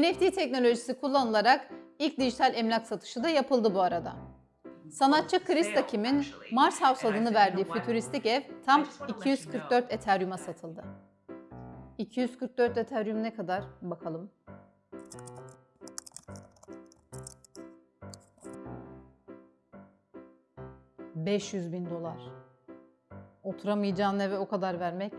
NFT teknolojisi kullanılarak ilk dijital emlak satışı da yapıldı bu arada. Sanatçı Chris Takim'in Mars House adını verdiği fütüristik ev tam 244 Ethereum'a satıldı. 244 Ethereum ne kadar? Bakalım. ...500 bin dolar. Oturamayacağın eve o kadar vermek